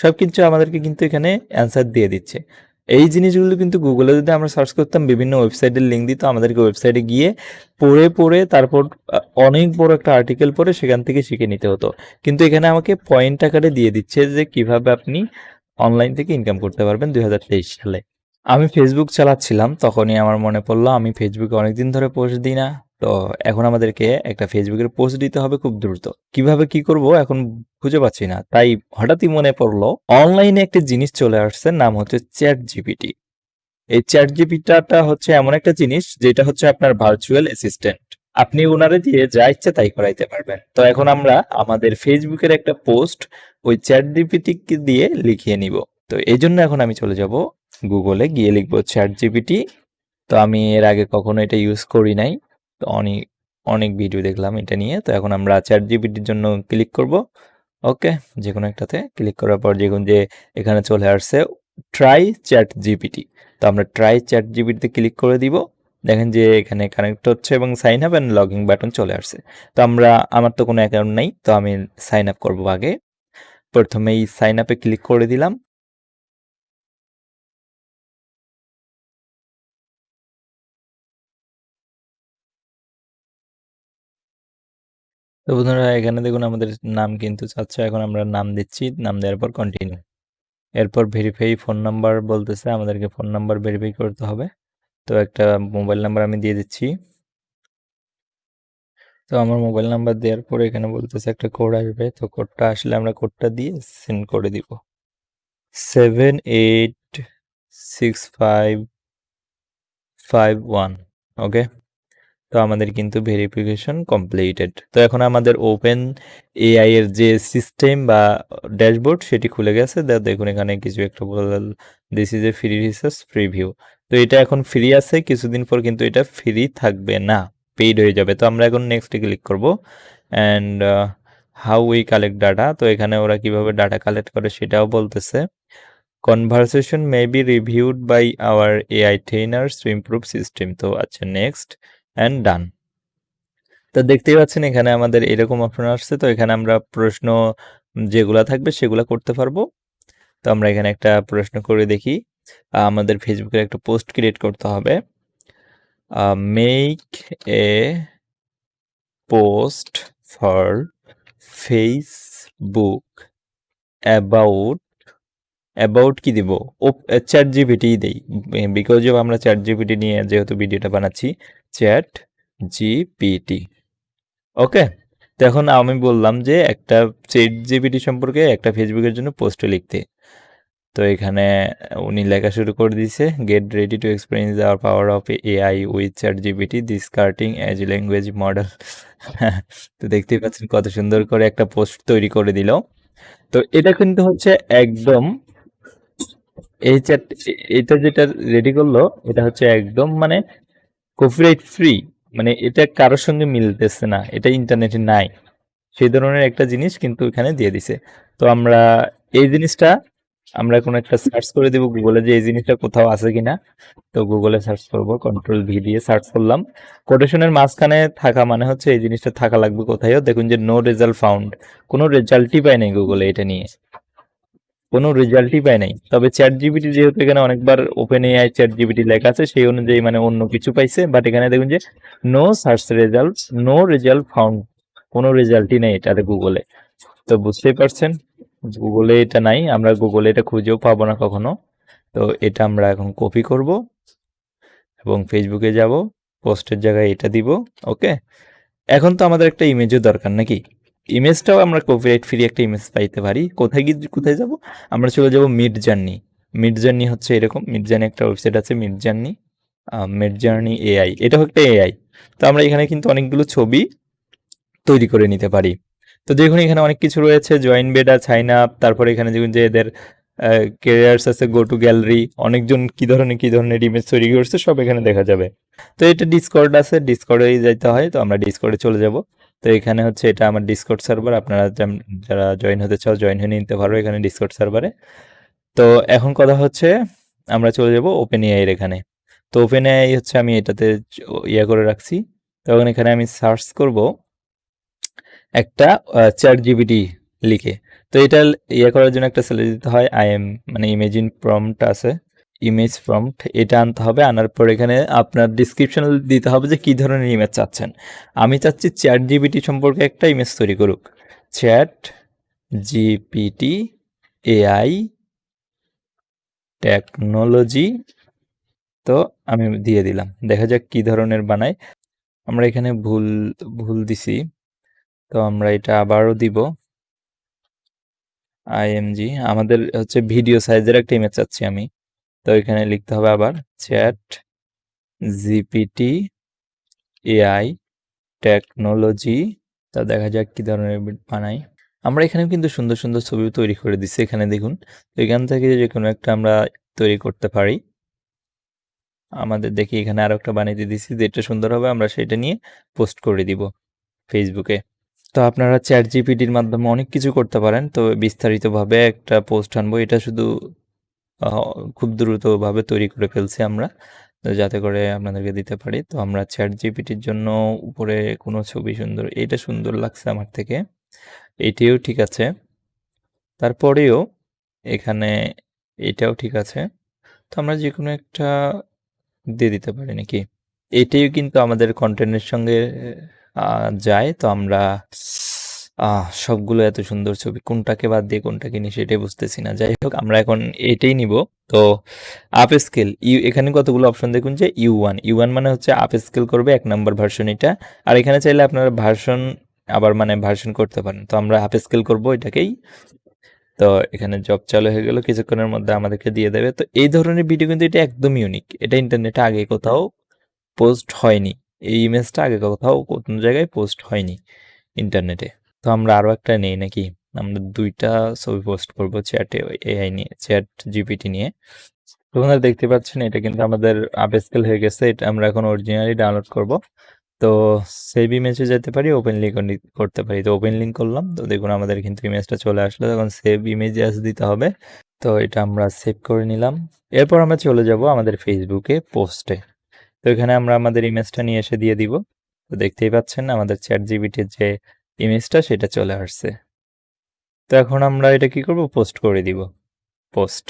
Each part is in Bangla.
সব কিছু আমাদেরকে কিন্তু এখানে অ্যান্সার দিয়ে দিচ্ছে। এই জিনিসগুলো কিন্তু গুগলে যদি আমরা সার্চ করতাম, বিভিন্ন ওয়েবসাইটের লিঙ্ক দিত আমাদেরকে ওয়েবসাইটে গিয়ে পড়ে পড়ে তারপর অনেক বড় একটা আর্টিকেল পড়ে সেখান থেকে শিখে নিতে হতো। কিন্তু এখানে আমাকে পয়েন্ট আকারে দিয়ে দিচ্ছে যে কীভাবে আপনি অনলাইন থেকে ইনকাম করতে পারবেন দুই হাজার তেইশ সালে। আমি ফেসবুক চালাচ্ছিলাম, তখনই আমার মনে পড়ল, আমি ফেসবুকে অনেকদিন ধরে পোস্ট দিই না। তো এখন আমাদেরকে একটা ফেসবুকের পোস্ট দিতে হবে খুব দ্রুত। কীভাবে কি করব এখন খুঁজে পাচ্ছি না। তাই হঠাৎই মনে পড়ল, অনলাইনে একটা জিনিস চলে আসছে, নাম হচ্ছে চ্যাট জিপিটি এই চ্যাট জিপিটাটা হচ্ছে এমন একটা জিনিস, যেটা হচ্ছে আপনার ভার্চুয়াল অ্যাসিস্ট্যান্ট আপনি ওনারে দিয়ে যা ইচ্ছা তাই করাইতে পারবেন। তো এখন আমরা আমাদের ফেসবুকের একটা পোস্ট ওই চ্যাট জিপিটি দিয়ে লিখিয়ে নিব। তো এই জন্য এখন আমি চলে যাব গুগলে গিয়ে লিখব চ্যাট জিপিটি তো আমি এর আগে কখনো এটা ইউজ করি নাই। অনেক অনেক ভিডিও দেখলাম এটা নিয়ে। তো এখন আমরা চ্যাট জিপিটির জন্য ক্লিক করব। ওকে যে কোনো একটাতে ক্লিক করার পর দেখুন যে এখানে চলে আসছে ট্রাই চ্যাট জিপিটি তো আমরা ট্রাই চ্যাট জিপিটিতে ক্লিক করে দিব। দেখেন যে এখানে কানেক্ট হচ্ছে এবং sign up and login button চলে আসছে। তো আমরা, আমার তো কোনো অ্যাকাউন্ট নেই, তো আমি সাইন আপ করব আগে। প্রথমেই সাইন আপে ক্লিক করে দিলাম। তো বন্ধুরা, এখানে দেখুন আমাদের নাম কিন্তু চাচ্ছে। এখন আমরা নাম দিচ্ছি, নাম দেওয়ার পর কন্টিনিউ এরপর ভেরিফাই ফোন নাম্বার বলতেছে, আমাদেরকে ফোন নাম্বার ভেরিফাই করতে হবে। তো একটা মোবাইল নাম্বার আমি দিয়ে দিচ্ছি। তো আমার মোবাইল নাম্বার দেওয়ার পরে এখানে বলতেছে একটা কোড আসবে। তো কোডটা আসলে আমরা কোডটা দিয়ে সেন্ড করে দিব। Seven eight six five five one okay তো আমাদের কিন্তু ভেরিফিকেশন কমপ্লিটেড তো এখন আমাদের ওপেন এআই এর যে সিস্টেম বা ড্যাশবোর্ড সেটি খুলে গেছে। দেখুন এখানে কিছু একটা বল this is a free research preview তো এটা এখন ফ্রি আছে, কিছুদিন পর কিন্তু এটা ফ্রি থাকবে না পেইড হয়ে যাবে। তো আমরা এখন নেক্সটে ক্লিক করব and how we collect data তো এখানে ওরা কীভাবে ডাটা কালেক্ট করে সেটাও বলতেছে। Conversation may be reviewed by our AI trainers to improve system তো আচ্ছা নেক্সট অ্যান্ড ডান তো দেখতেই পাচ্ছেন এখানে আমাদের এরকম অপশন আসছে। তো এখানে আমরা প্রশ্ন যেগুলা থাকবে সেগুলা করতে পারব। তো আমরা এখানে একটা প্রশ্ন করে দেখি। আমাদের ফেসবুকের একটা পোস্ট ক্রিয়েট করতে হবে। Make a post for Facebook about about কি দিব? ও চ্যাট জিপিটি দেই। বিকজ অফ আমরা চ্যাট জিপিটি নিয়ে যেহেতু ভিডিওটা বানাচ্ছি চ্যাট জিপিটি। ওকে তো আমি বললাম যে একটা চ্যাট জিপিটি সম্পর্কে একটা ফেসবুকের জন্য পোস্ট লিখতে। তো এখানে উনি লেখা শুরু করে দিয়েছে get ready to experience our power of AI with chat GPT this cutting edge language model তো দেখতেই পাচ্ছেন কত সুন্দর করে একটা পোস্ট তৈরি করে দিল। তো এটা কিন্তু হচ্ছে একদম এই চ্যাট, এটা যেটা রেডি করল, এটা হচ্ছে একদম মানে কপিরাইট ফ্রি মানে এটা কারোর সঙ্গে মিলতেছে না, এটা ইন্টারনেটে নাই। সেই ধরনের একটা জিনিস কিন্তু এখানে দিয়ে দিছে। তো আমরা এই জিনিসটা, আমরা কোনো একটা সার্চ করে দেব গুগলে যে এই জিনিসটা কোথাও আছে কিনা। তো গুগলে সার্চ করব কন্ট্রোল ভি দিয়ে সার্চ করলাম। কোটেশনের মাঝখানে থাকা মানে হচ্ছে এই জিনিসটা থাকা লাগবে কোথায়ও। দেখুন যে নো রেজাল্ট ফাউন্ড কোনো রেজাল্টই পায় নাই গুগলে এটা নিয়ে। কোনো রেজাল্টই পায় নাই। তবে চ্যাট জিবিটি যেহেতু এখানে অনেকবার ওপেন এআই চ্যাট জিবিটি লেখা আছে, সেই অনুযায়ী মানে অন্য কিছু পাইছে। বাট এখানে দেখুন যে no search result no result found কোনো রেজাল্টই নেই এটাতে গুগলে তো বুঝতেই পারছেন গুগলে এটা নাই, আমরা গুগলে এটা খুঁজেও পাবো না কখনো। তো এটা আমরা এখন কপি করব এবং ফেসবুকে যাব পোস্টের জায়গায় এটা দিব ওকে এখন তো আমাদের একটা ইমেজও দরকার নাকি? ইমেজটাও আমরা কপিরাইট ফ্রি একটা ইমেজ পাইতে পারি। কোথায় গিয়ে, কোথায় যাব? আমরা চলে যাব মিড জার্নি মিড জার্নি হচ্ছে এরকম। মিড জার্নি একটা ওয়েবসাইট আছে mid journey mid journey AI এটাও একটা এআই তো আমরা এখানে কিন্তু অনেকগুলো ছবি তৈরি করে নিতে পারি। তো দেখুন, এখানে অনেক কিছু রয়েছে। জয়েন বেডা সাইন আপ তারপরে এখানে দেখুন যে এদের কেরিয়ার্স আছে গো টু গ্যালারি অনেকজন কি ধরনের কি ধরনের ইমেজ তৈরি করছে, সব এখানে দেখা যাবে। তো এটা ডিসকর্ড আছে ডিসকর্ডেই যাইতে হয়। তো আমরা ডিসকর্ডে চলে যাব। তো এখানে হচ্ছে এটা আমার ডিসকর্ড সার্ভার আপনারা যারা জয়েন হতে চাও জয়েন হয়ে নিতে পারো এখানে ডিসকর্ড সার্ভারে তো এখন কথা হচ্ছে আমরা চলে যাব ওপেন এআই এর এখানে। তো ওপেন এআই হচ্ছে আমি এটাতে ইয়ে করে রাখছি। তখন এখানে আমি সার্চ করব একটা চ্যাট জিপিটি লিখে। তো এটা ইয়ে করার জন্য একটা স্যালারি দিতে হয়। আই এম মানে ইমেজিন প্রম্পট আছে। ইমেজ প্রম্পট এটা আনতে হবে, আনার পর এখানে আপনার ডিসক্রিপশন দিতে হবে যে কী ধরনের ইমেজ চাচ্ছেন। আমি চাচ্ছি চ্যাট জিবিটি সম্পর্কে একটা ইমেজ তৈরি করুক। চ্যাট জিপিটি এআই টেকনোলজি তো আমি দিয়ে দিলাম। দেখা যাক কি ধরনের বানাই আমরা এখানে ভুল ভুল দিছি। তো আমরা এটা আবারও দিব। আইএমজি আমাদের হচ্ছে ভিডিও সাইজের একটা ইমেজ চাচ্ছি আমি। তো এখানে লিখতে হবে আবার চ্যাট জিপিটি এআই টেকনোলজি। তা দেখা যাক কি ধরনের বানাই। আমরা এখানেও কিন্তু সুন্দর সুন্দর ছবি তৈরি করে দিচ্ছি এখানে দেখুন। এখান থেকে যে কোনো একটা আমরা তৈরি করতে পারি। আমাদের দেখি এখানে আরও একটা বানিয়ে দিয়েছি যেটা সুন্দর হবে আমরা সেটা নিয়ে পোস্ট করে দিব ফেসবুকে। তো আপনারা চ্যাট জিপিটির মাধ্যমে অনেক কিছু করতে পারেন। তো বিস্তারিতভাবে একটা পোস্ট আনব, এটা শুধু খুব দ্রুতভাবে তৈরি করে ফেলছি আমরা, যাতে করে আপনাদেরকে দিতে পারি। তো আমরা চ্যাট জিপিটির জন্য উপরে কোনো ছবি সুন্দর, এটা সুন্দর লাগছে আমার থেকে, এটিও ঠিক আছে। তারপরেও এখানে এটাও ঠিক আছে। তো আমরা যে কোনো একটা দিয়ে দিতে পারি নাকি? এটাই কিন্তু আমাদের কন্টেন্টের সঙ্গে যায়। তো আমরা সবগুলো এত সুন্দর ছবি, কোনটাকে বাদ দিয়ে কোনটাকে নিই সেটাই বুঝতেছি না। যাই হোক, আমরা এখন এটাই নিব। তো আপ স্কেল ইউ এখানে কতগুলো অপশন দেখুন যে ইউ ওয়ান ইউ ওয়ান মানে হচ্ছে আপ স্কেল করবে এক নম্বর ভার্সন এটা। আর এখানে চাইলে আপনারা ভার্সন আবার মানে ভার্সন করতে পারেন। তো আমরা আপ স্কেল করব এটাকেই। তো এখানে জব চালু হয়ে গেল, কিছুক্ষণের মধ্যে আমাদেরকে দিয়ে দেবে। তো এই ধরনের ভিডিও কিন্তু এটা একদম ইউনিক এটা ইন্টারনেটে আগে কোথাও পোস্ট হয়নি। এই ইমেজটা আগে কোথাও কোন জায়গায় পোস্ট হয়নি ইন্টারনেটে তো আমরা আরও একটা নেই নাকি? আমরা দুইটা ছবি পোস্ট করব চ্যাটে এআই নিয়ে চ্যাট জিপিটি নিয়ে। আপনারা দেখতে পাচ্ছেন, এটা কিন্তু আমাদের আপস্কেল হয়ে গেছে, এটা আমরা এখন অরিজিনালি ডাউনলোড করব। তো সেভ ইমেজে যেতে পারি ওপেন লিঙ্ক করতে পারি। তো ওপেন লিঙ্ক করলাম, তো দেখুন আমাদের কিন্তু ইমেজটা চলে আসলো। তখন সেভ ইমেজ অ্যাস দিতে হবে, তো এটা আমরা সেভ করে নিলাম। এরপর আমরা চলে যাব আমাদের ফেসবুকে পোস্টে তো এখানে আমরা আমাদের ইমেজটা নিয়ে এসে দিয়ে দিব। তো দেখতেই পাচ্ছেন, আমাদের চ্যাট জিবিটির যে ইমেজটা সেটা চলে আসছে। তো এখন আমরা এটা কি করব? পোস্ট করে দিব। পোস্ট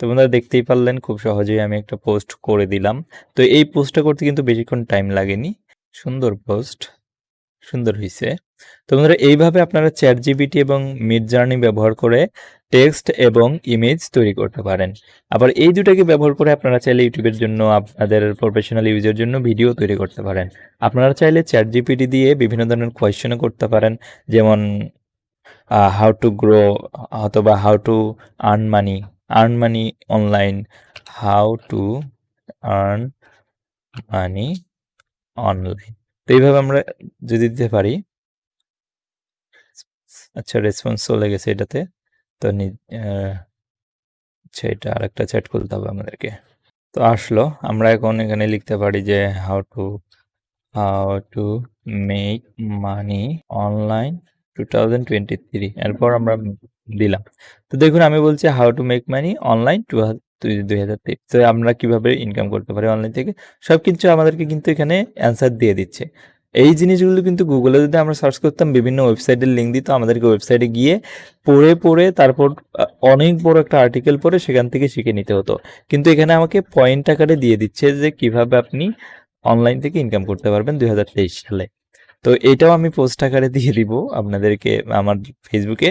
তো বন্ধুরা দেখতেই পারলেন, খুব সহজেই আমি একটা পোস্ট করে দিলাম। তো এই পোস্টটা করতে কিন্তু বেশিক্ষণ টাইম লাগেনি। সুন্দর পোস্ট সুন্দর হয়েছে তো বন্ধুরা, এইভাবে আপনারা চ্যাট জিবিটি এবং মিড জার্নি ব্যবহার করে টেক্সট এবং ইমেজ তৈরি করতে পারেন। আবার এই দুটাকে ব্যবহার করে আপনারা চাইলে ইউটিউবের জন্য, আপনাদের প্রফেশনাল ইউজের জন্য ভিডিও তৈরি করতে পারেন। আপনারা চাইলে চ্যাট জিপিটি দিয়ে বিভিন্ন ধরনের কোয়েশ্চেনও করতে পারেন, যেমন হাউ টু গ্রো অথবা how to earn money earn money online how to earn money online তো এইভাবে আমরা যদি দিতে পারি আচ্ছা রেসপন্স চলে গেছে এটাতে। তো আচ্ছা এটা আরেকটা চ্যাট খুলতে হবে আমাদেরকে। তো আসলো, আমরা এখন এখানে লিখতে পারি যে how to how to make money online two thousand twenty three এরপর আমরা দিলাম। তো দেখুন, আমি বলছি how to make money online two দুই হাজার তেইশ তো আমরা কীভাবে ইনকাম করতে পারি অনলাইন থেকে? সব কিছু আমাদেরকে কিন্তু এখানে অ্যান্সার দিয়ে দিচ্ছে। এই জিনিসগুলো কিন্তু গুগলে যদি আমরা সার্চ করতাম, বিভিন্ন ওয়েবসাইটের লিঙ্ক দিত, আমাদেরকে ওয়েবসাইটে গিয়ে পড়ে পড়ে, তারপর অনেক বড় একটা আর্টিকেল পড়ে সেখান থেকে শিখে নিতে হতো। কিন্তু এখানে আমাকে পয়েন্ট আকারে দিয়ে দিচ্ছে যে কীভাবে আপনি অনলাইন থেকে ইনকাম করতে পারবেন দুই হাজার তেইশ সালে। তো এটাও আমি পোস্ট আকারে দিয়ে দিব আপনাদেরকে আমার ফেসবুকে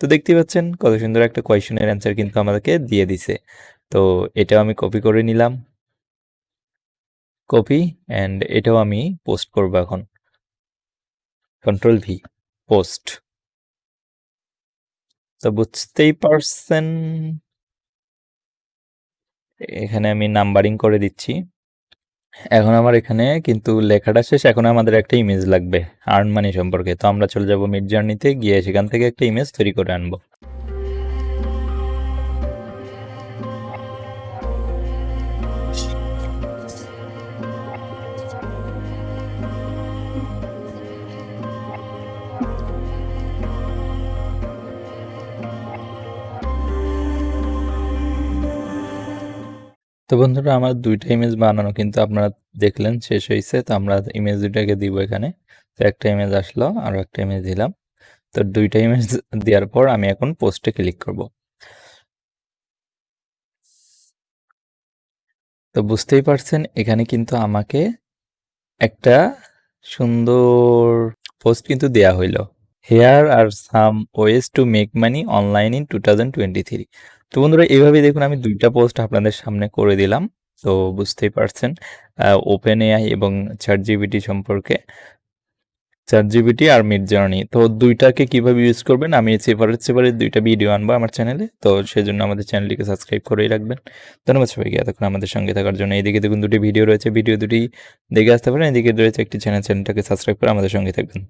তো দেখতে পাচ্ছেন, কত সুন্দর একটা কোয়েশনের অ্যান্সার কিন্তু আমাদেরকে দিয়ে দিছে। তো এটাও আমি কপি করে নিলাম। কপি অ্যান্ড এটাও আমি পোস্ট করব এখন। কন্ট্রোল ভি পোস্ট তো বুঝতেই পারছেন, এখানে আমি নাম্বারিং করে দিচ্ছি। এখন আমার এখানে কিন্তু লেখাটা শেষ, এখন আমাদের একটা ইমেজ লাগবে আর্ন মানি সম্পর্কে। তো আমরা চলে যাব মিড জার্নিতে গিয়ে সেখান থেকে একটা ইমেজ তৈরি করে আনব। তো বন্ধুরা, আমার দুইটা ইমেজ বানানো কিন্তু আপনারা দেখলেন, শেষ হয়েছে তো আমরা ইমেজ দুইটাকে দিব এখানে। তো একটা ইমেজ আসলো, আর একটা ইমেজ দিলাম। তো দুইটা ইমেজ দেওয়ার পর আমি এখন পোস্টে ক্লিক করব। তো বুঝতেই পারছেন, এখানে কিন্তু আমাকে একটা সুন্দর পোস্ট কিন্তু দেয়া হইল। Here are some ways to make money online in two thousand twenty three তো বন্ধুরা এইভাবে দেখুন আমি দুইটা পোস্ট আপনাদের সামনে করে দিলাম। তো বুঝতেই পারছেন ওপেন এআই এবং চ্যাট জিবিটি সম্পর্কে। চ্যাট জিবিটি আর মিড জার্নি তো দুইটাকে কীভাবে ইউজ করবেন? আমি সেপারেট সেপারেট দুইটা ভিডিও আনব আমার চ্যানেলে তো সেই জন্য আমাদের চ্যানেলটিকে সাবস্ক্রাইব করেই রাখবেন। ধন্যবাদ সবাইকে, এতক্ষণ আমাদের সঙ্গে থাকার জন্য। এইদিকে দেখুন দুটি ভিডিও রয়েছে। ভিডিও দুটি দেখে আসতে পারেন। এদিকে রয়েছে একটি চ্যানেল চ্যানেলটাকে সাবস্ক্রাইব করে আমাদের সঙ্গে থাকবেন।